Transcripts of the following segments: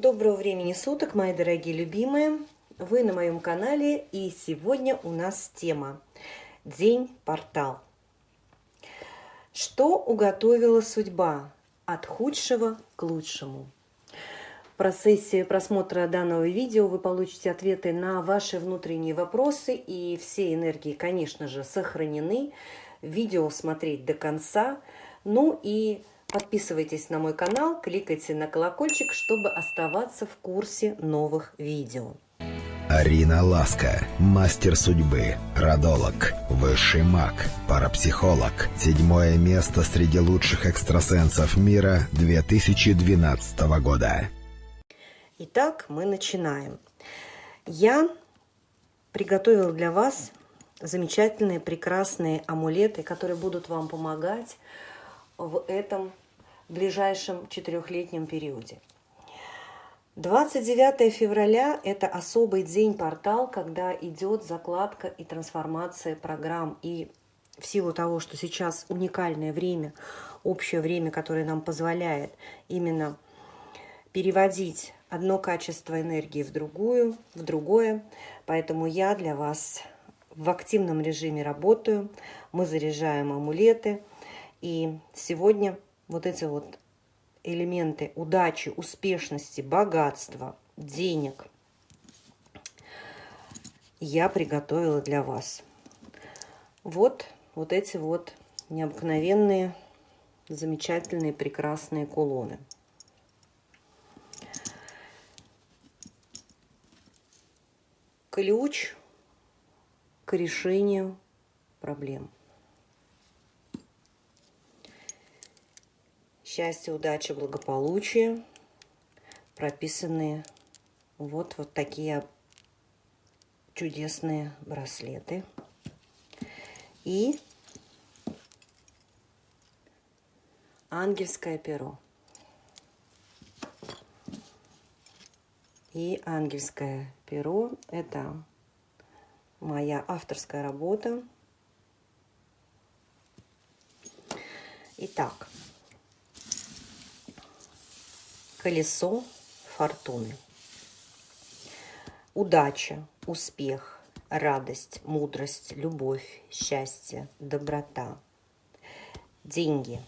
Доброго времени суток, мои дорогие любимые! Вы на моем канале, и сегодня у нас тема День-портал. Что уготовила судьба от худшего к лучшему? В процессе просмотра данного видео вы получите ответы на ваши внутренние вопросы, и все энергии, конечно же, сохранены. Видео смотреть до конца. Ну и Подписывайтесь на мой канал, кликайте на колокольчик, чтобы оставаться в курсе новых видео. Арина Ласка, мастер судьбы, родолог, высший маг, парапсихолог. Седьмое место среди лучших экстрасенсов мира 2012 года. Итак, мы начинаем. Я приготовила для вас замечательные, прекрасные амулеты, которые будут вам помогать в этом ближайшем четырехлетнем периоде. 29 февраля – это особый день-портал, когда идет закладка и трансформация программ. И в силу того, что сейчас уникальное время, общее время, которое нам позволяет именно переводить одно качество энергии в другую, в другое. Поэтому я для вас в активном режиме работаю. Мы заряжаем амулеты. И сегодня вот эти вот элементы удачи, успешности, богатства, денег я приготовила для вас. Вот, вот эти вот необыкновенные, замечательные, прекрасные кулоны. Ключ к решению проблем. Счастье, удача, благополучие прописанные вот, вот такие чудесные браслеты. И ангельское перо. И ангельское перо – это моя авторская работа. Итак, колесо фортуны. Удача, успех, радость, мудрость, любовь, счастье, доброта. Деньги.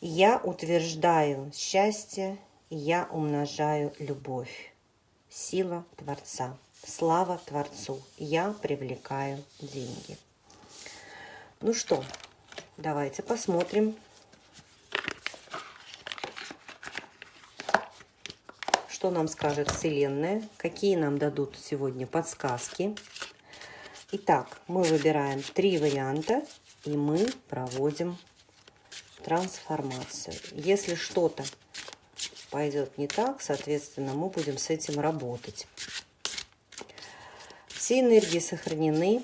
Я утверждаю счастье, я умножаю любовь. Сила Творца. Слава Творцу. Я привлекаю деньги. Ну что, давайте посмотрим, что нам скажет Вселенная, какие нам дадут сегодня подсказки. Итак, мы выбираем три варианта, и мы проводим трансформацию. Если что-то пойдет не так, соответственно, мы будем с этим работать. Все энергии сохранены.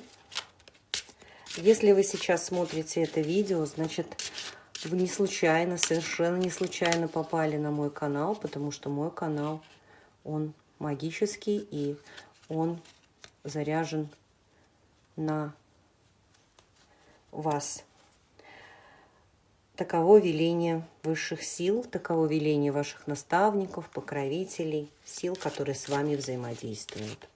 Если вы сейчас смотрите это видео, значит, вы не случайно, совершенно не случайно попали на мой канал, потому что мой канал, он магический и он заряжен на вас. Таково веление высших сил, таково веление ваших наставников, покровителей, сил, которые с вами взаимодействуют.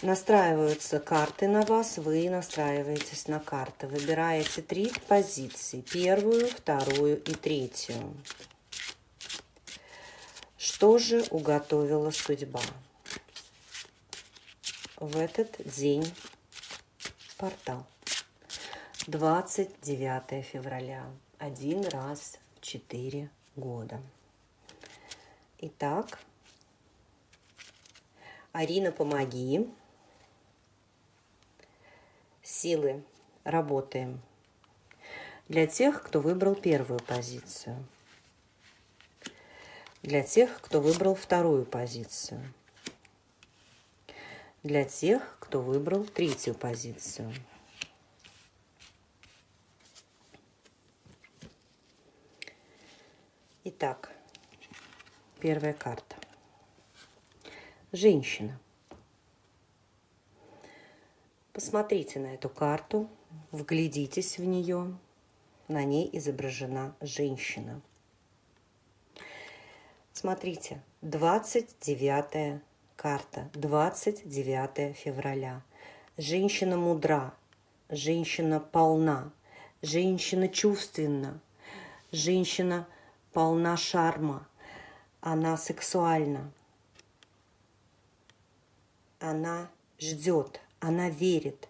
Настраиваются карты на вас, вы настраиваетесь на карты. Выбираете три позиции. Первую, вторую и третью. Что же уготовила судьба? В этот день портал. 29 февраля. Один раз в четыре года. Итак, Арина, помоги силы работаем. Для тех, кто выбрал первую позицию. Для тех, кто выбрал вторую позицию. Для тех, кто выбрал третью позицию. Итак, первая карта. Женщина. Посмотрите на эту карту, вглядитесь в нее. На ней изображена женщина. Смотрите, 29 карта, 29 февраля. Женщина мудра, женщина полна, женщина чувственна, женщина полна шарма, она сексуальна, она ждет, она верит.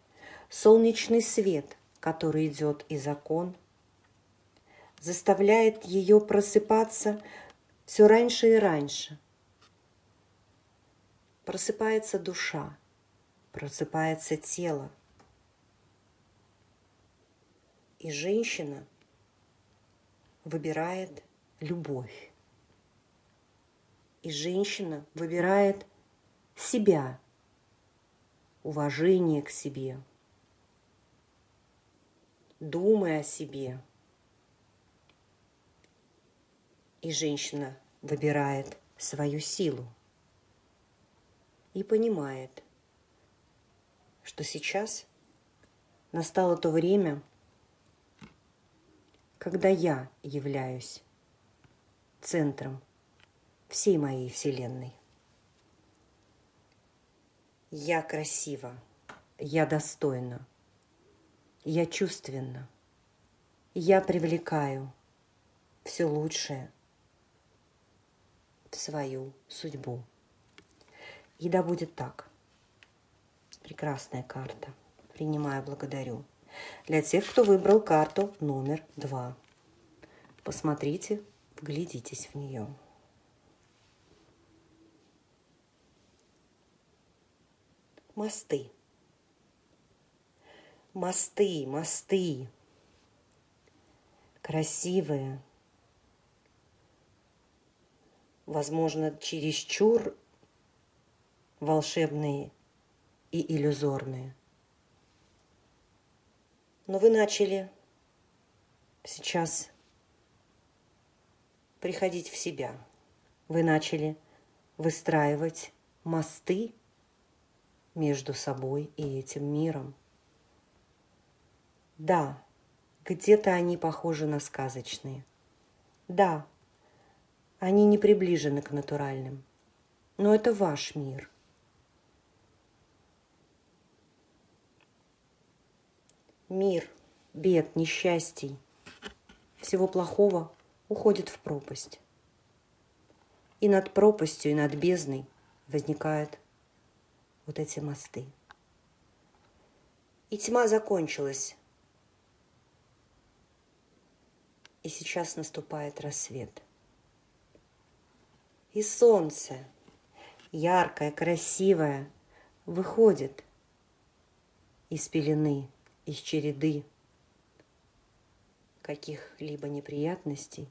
Солнечный свет, который идет из окон, заставляет ее просыпаться все раньше и раньше. Просыпается душа, просыпается тело. И женщина выбирает любовь. И женщина выбирает себя, уважение к себе, думая о себе – И женщина выбирает свою силу и понимает, что сейчас настало то время, когда я являюсь центром всей моей Вселенной. Я красива, я достойна, я чувственна, я привлекаю все лучшее – в свою судьбу. И да будет так. Прекрасная карта. Принимаю, благодарю. Для тех, кто выбрал карту номер два. Посмотрите, вглядитесь в нее. Мосты. Мосты, мосты. Красивые, возможно, чересчур волшебные и иллюзорные. Но вы начали сейчас приходить в себя. Вы начали выстраивать мосты между собой и этим миром. Да, где-то они похожи на сказочные. Да, они не приближены к натуральным. Но это ваш мир. Мир бед, несчастий, всего плохого уходит в пропасть. И над пропастью, и над бездной возникают вот эти мосты. И тьма закончилась. И сейчас наступает рассвет – и солнце, яркое, красивое, выходит из пелены, из череды каких-либо неприятностей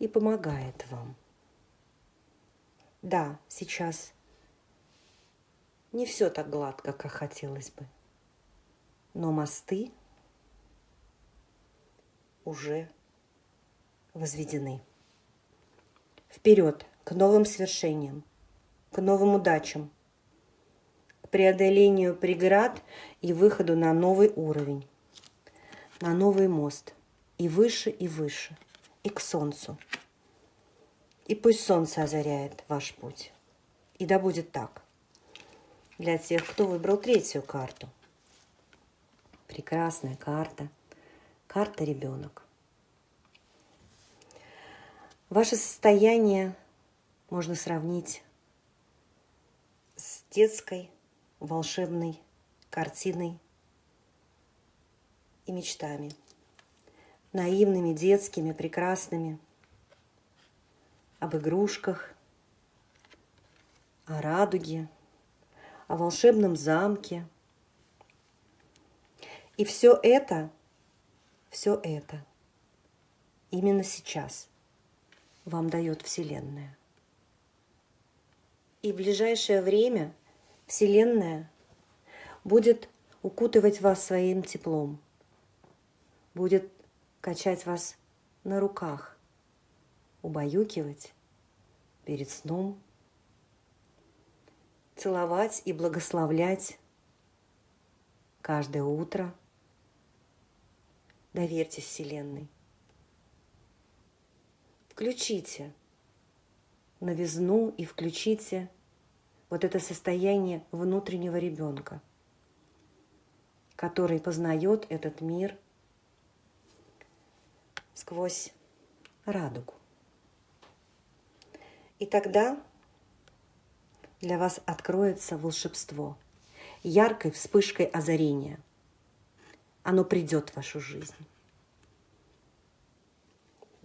и помогает вам. Да, сейчас не все так гладко, как хотелось бы, но мосты уже возведены. Вперед! к новым свершениям, к новым удачам, к преодолению преград и выходу на новый уровень, на новый мост, и выше, и выше, и к солнцу. И пусть солнце озаряет ваш путь. И да будет так. Для тех, кто выбрал третью карту. Прекрасная карта. Карта ребенок. Ваше состояние можно сравнить с детской волшебной картиной и мечтами. Наивными, детскими, прекрасными. Об игрушках, о радуге, о волшебном замке. И все это, все это именно сейчас вам дает Вселенная. И в ближайшее время Вселенная будет укутывать вас своим теплом, будет качать вас на руках, убаюкивать перед сном, целовать и благословлять каждое утро. Доверьтесь Вселенной. Включите новизну и включите вот это состояние внутреннего ребенка, который познает этот мир сквозь радугу. И тогда для вас откроется волшебство, яркой вспышкой озарения. Оно придет в вашу жизнь.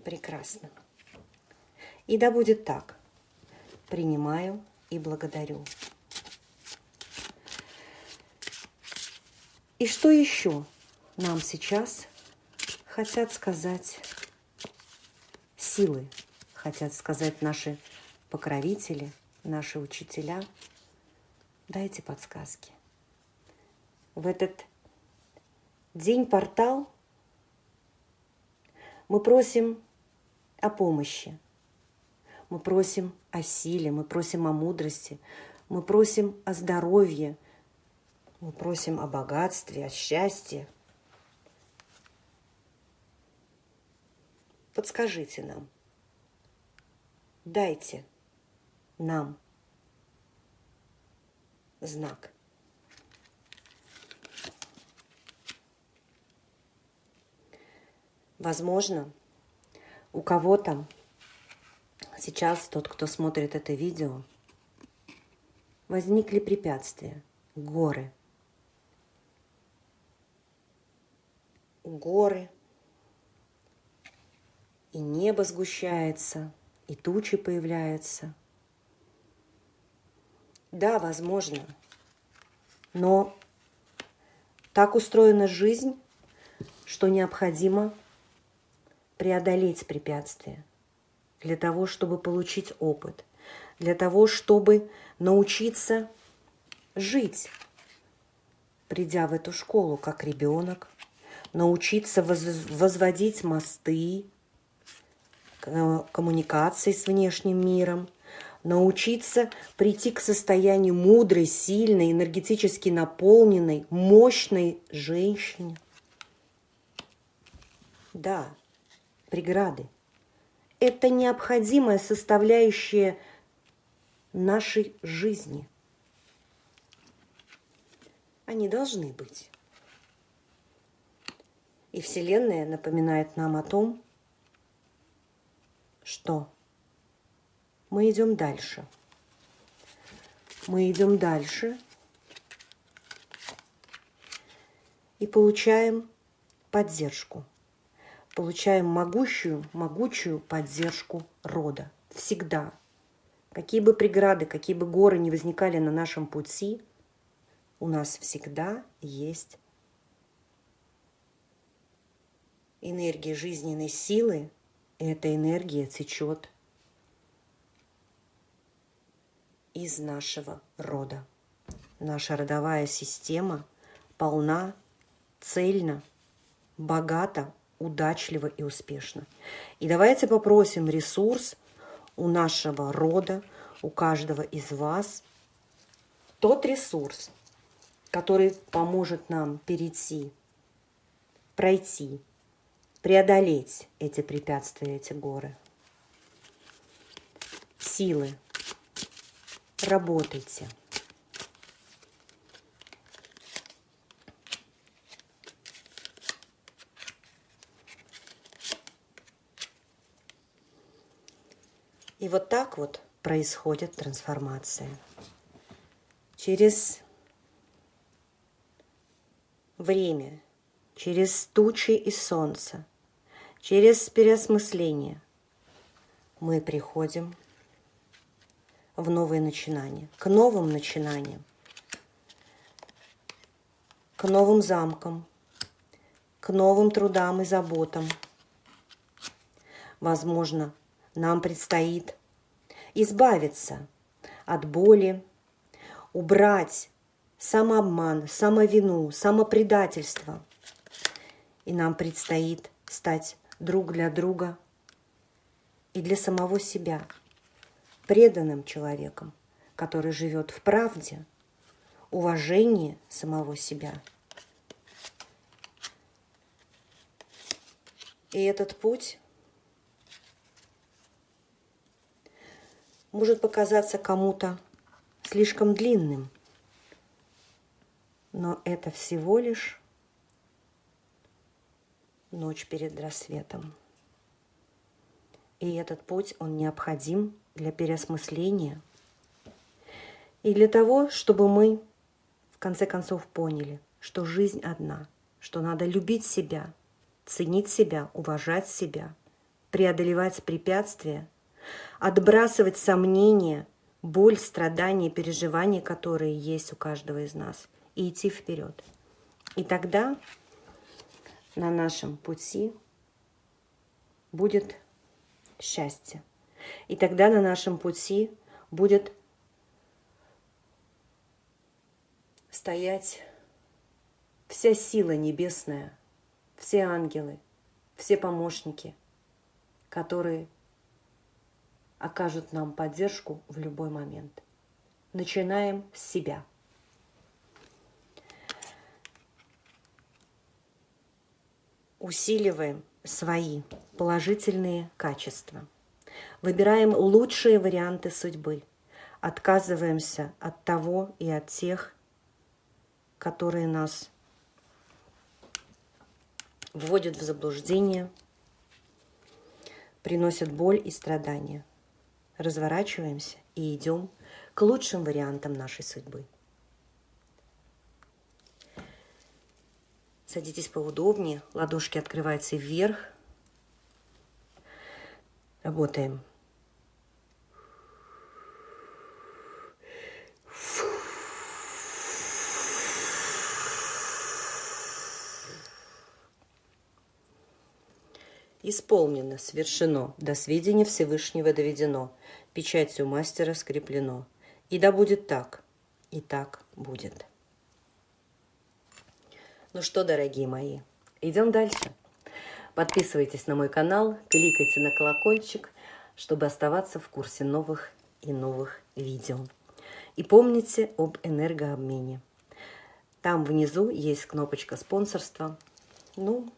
Прекрасно. И да будет так. Принимаю и благодарю. И что еще нам сейчас хотят сказать силы, хотят сказать наши покровители, наши учителя? Дайте подсказки. В этот день-портал мы просим о помощи, мы просим о силе, мы просим о мудрости, мы просим о здоровье, мы просим о богатстве, о счастье. Подскажите нам, дайте нам знак. Возможно, у кого-то сейчас, тот, кто смотрит это видео, возникли препятствия, горы. Горы, и небо сгущается, и тучи появляются. Да, возможно, но так устроена жизнь, что необходимо преодолеть препятствия для того, чтобы получить опыт, для того, чтобы научиться жить, придя в эту школу как ребенок, научиться возводить мосты, коммуникации с внешним миром, научиться прийти к состоянию мудрой, сильной, энергетически наполненной, мощной женщине. Да, преграды. Это необходимая составляющая нашей жизни. Они должны быть. И Вселенная напоминает нам о том, что мы идем дальше. Мы идем дальше и получаем поддержку получаем могущую, могучую поддержку рода. Всегда. Какие бы преграды, какие бы горы не возникали на нашем пути, у нас всегда есть энергия жизненной силы, и эта энергия течет из нашего рода. Наша родовая система полна, цельна, богата удачливо и успешно. И давайте попросим ресурс у нашего рода, у каждого из вас, тот ресурс, который поможет нам перейти, пройти, преодолеть эти препятствия, эти горы. Силы. Работайте. И вот так вот происходит трансформация. Через время, через тучи и солнце, через переосмысление мы приходим в новые начинания, к новым начинаниям, к новым замкам, к новым трудам и заботам. Возможно, нам предстоит избавиться от боли, убрать самообман, самовину, самопредательство. И нам предстоит стать друг для друга и для самого себя преданным человеком, который живет в правде, уважении самого себя. И этот путь может показаться кому-то слишком длинным, но это всего лишь ночь перед рассветом. И этот путь, он необходим для переосмысления и для того, чтобы мы в конце концов поняли, что жизнь одна, что надо любить себя, ценить себя, уважать себя, преодолевать препятствия, отбрасывать сомнения, боль, страдания, переживания, которые есть у каждого из нас, и идти вперед. И тогда на нашем пути будет счастье. И тогда на нашем пути будет стоять вся сила небесная, все ангелы, все помощники, которые окажут нам поддержку в любой момент. Начинаем с себя. Усиливаем свои положительные качества. Выбираем лучшие варианты судьбы. Отказываемся от того и от тех, которые нас вводят в заблуждение, приносят боль и страдания. Разворачиваемся и идем к лучшим вариантам нашей судьбы. Садитесь поудобнее, ладошки открываются вверх. Работаем. Исполнено, свершено, до сведения Всевышнего доведено, печатью мастера скреплено. И да будет так, и так будет. Ну что, дорогие мои, идем дальше. Подписывайтесь на мой канал, кликайте на колокольчик, чтобы оставаться в курсе новых и новых видео. И помните об энергообмене. Там внизу есть кнопочка спонсорства. Ну,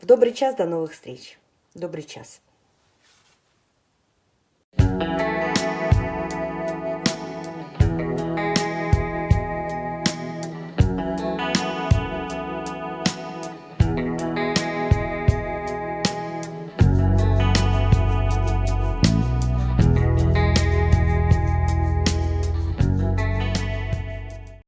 в добрый час, до новых встреч. Добрый час.